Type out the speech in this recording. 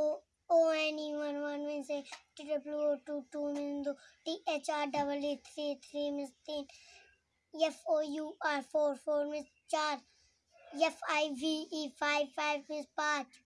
O O N E one one means एक T W O two two mean दो T H R double E three three means तीन F O U R four four means चार F I V E five five means पाँच